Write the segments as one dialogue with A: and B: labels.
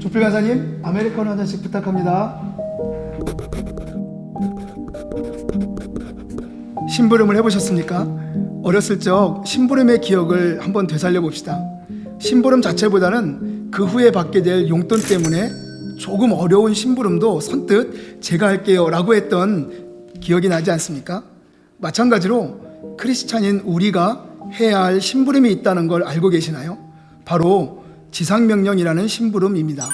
A: 조필 간사님, 아메리카노 한 잔씩 부탁합니다. 심부름을 해보셨습니까? 어렸을 적 심부름의 기억을 한번 되살려 봅시다. 심부름 자체보다는 그 후에 받게 될 용돈 때문에 조금 어려운 심부름도 선뜻 제가 할게요 라고 했던 기억이 나지 않습니까? 마찬가지로 크리스찬인 우리가 해야 할 심부름이 있다는 걸 알고 계시나요? 바로 지상명령이라는 심부름입니다.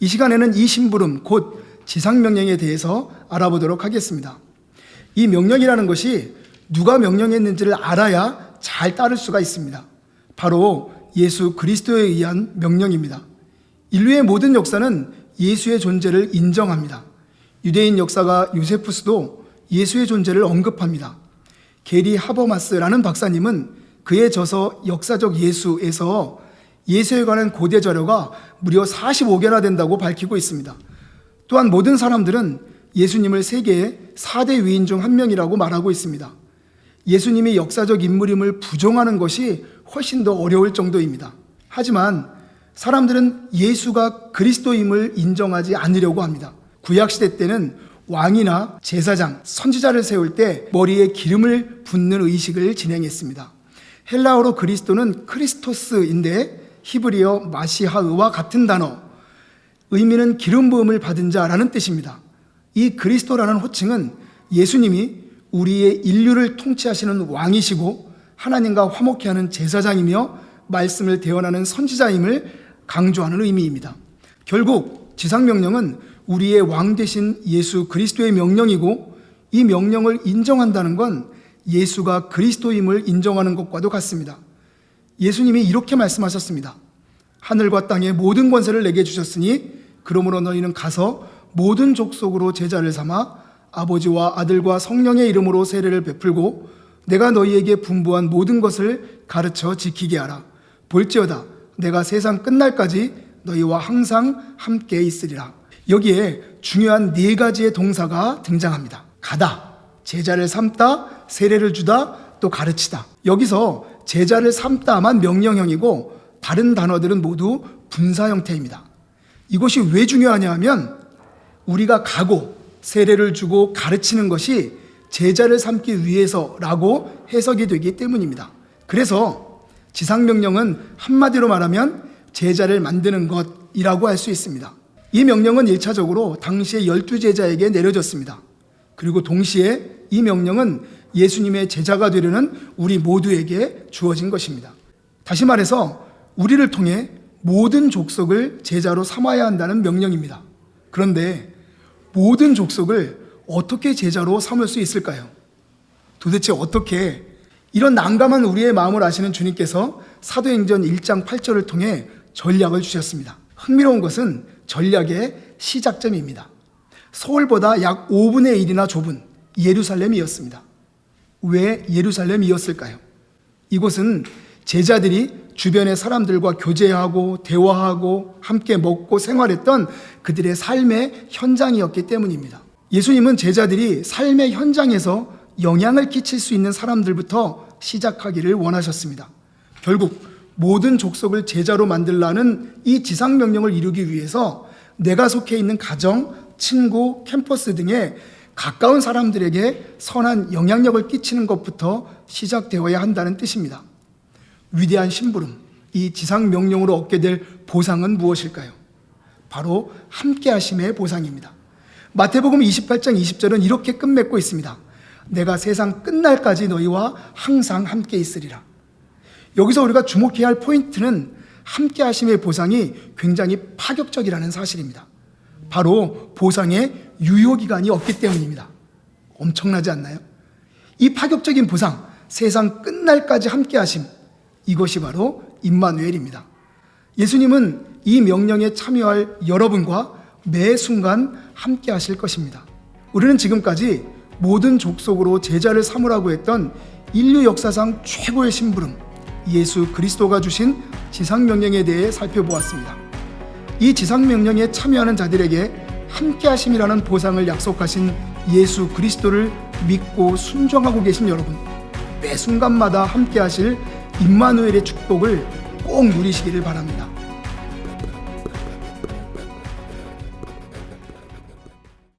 A: 이 시간에는 이 심부름, 곧 지상명령에 대해서 알아보도록 하겠습니다. 이 명령이라는 것이 누가 명령했는지를 알아야 잘 따를 수가 있습니다. 바로 예수 그리스도에 의한 명령입니다. 인류의 모든 역사는 예수의 존재를 인정합니다. 유대인 역사가 요세푸스도 예수의 존재를 언급합니다. 게리 하버마스라는 박사님은 그의 저서 역사적 예수에서 예수에 관한 고대 자료가 무려 45개나 된다고 밝히고 있습니다. 또한 모든 사람들은 예수님을 세계의 4대 위인 중 한 명이라고 말하고 있습니다. 예수님이 역사적 인물임을 부정하는 것이 훨씬 더 어려울 정도입니다. 하지만 사람들은 예수가 그리스도임을 인정하지 않으려고 합니다. 구약시대 때는 왕이나 제사장, 선지자를 세울 때 머리에 기름을 붓는 의식을 진행했습니다. 헬라어로 그리스도는 크리스토스인데 히브리어 마시하의와 같은 단어, 의미는 기름 부음을 받은 자라는 뜻입니다. 이 그리스도라는 호칭은 예수님이 우리의 인류를 통치하시는 왕이시고 하나님과 화목케 하는 제사장이며 말씀을 대언하는 선지자임을 강조하는 의미입니다. 결국 지상명령은 우리의 왕 되신 예수 그리스도의 명령이고 이 명령을 인정한다는 건 예수가 그리스도임을 인정하는 것과도 같습니다. 예수님이 이렇게 말씀하셨습니다. 하늘과 땅의 모든 권세를 내게 주셨으니 그러므로 너희는 가서 모든 족속으로 제자를 삼아 아버지와 아들과 성령의 이름으로 세례를 베풀고 내가 너희에게 분부한 모든 것을 가르쳐 지키게 하라. 볼지어다 내가 세상 끝날까지 너희와 항상 함께 있으리라. 여기에 중요한 네 가지의 동사가 등장합니다. 가다, 제자를 삼다, 세례를 주다, 또 가르치다. 여기서 제자를 삼다만 명령형이고 다른 단어들은 모두 분사 형태입니다. 이것이 왜 중요하냐 하면 우리가 가고 세례를 주고 가르치는 것이 제자를 삼기 위해서라고 해석이 되기 때문입니다. 그래서 지상명령은 한마디로 말하면 제자를 만드는 것이라고 할 수 있습니다. 이 명령은 1차적으로 당시의 열두 제자에게 내려졌습니다. 그리고 동시에 이 명령은 예수님의 제자가 되려는 우리 모두에게 주어진 것입니다. 다시 말해서 우리를 통해 모든 족속을 제자로 삼아야 한다는 명령입니다. 그런데 모든 족속을 어떻게 제자로 삼을 수 있을까요? 도대체 어떻게 이런 난감한 우리의 마음을 아시는 주님께서 사도행전 1장 8절을 통해 전략을 주셨습니다. 흥미로운 것은 전략의 시작점입니다. 서울보다 약 5분의 1이나 좁은 예루살렘이었습니다. 왜 예루살렘이었을까요? 이곳은 제자들이 주변의 사람들과 교제하고 대화하고 함께 먹고 생활했던 그들의 삶의 현장이었기 때문입니다. 예수님은 제자들이 삶의 현장에서 영향을 끼칠 수 있는 사람들부터 시작하기를 원하셨습니다. 결국 모든 족속을 제자로 만들라는 이 지상명령을 이루기 위해서 내가 속해 있는 가정, 친구, 캠퍼스 등의 가까운 사람들에게 선한 영향력을 끼치는 것부터 시작되어야 한다는 뜻입니다. 위대한 심부름, 이 지상 명령으로 얻게 될 보상은 무엇일까요? 바로 함께 하심의 보상입니다. 마태복음 28장 20절은 이렇게 끝맺고 있습니다. 내가 세상 끝날까지 너희와 항상 함께 있으리라. 여기서 우리가 주목해야 할 포인트는 함께 하심의 보상이 굉장히 파격적이라는 사실입니다. 바로 보상의 유효 기간이 없기 때문입니다. 엄청나지 않나요? 이 파격적인 보상, 세상 끝날까지 함께 하심, 이것이 바로 임마누엘입니다. 예수님은 이 명령에 참여할 여러분과 매 순간 함께 하실 것입니다. 우리는 지금까지 모든 족속으로 제자를 삼으라고 했던 인류 역사상 최고의 심부름, 예수 그리스도가 주신 지상명령에 대해 살펴보았습니다. 이 지상명령에 참여하는 자들에게 함께 하심이라는 보상을 약속하신 예수 그리스도를 믿고 순종하고 계신 여러분, 매 순간마다 함께 하실 임마누엘의 축복을 꼭 누리시기를 바랍니다.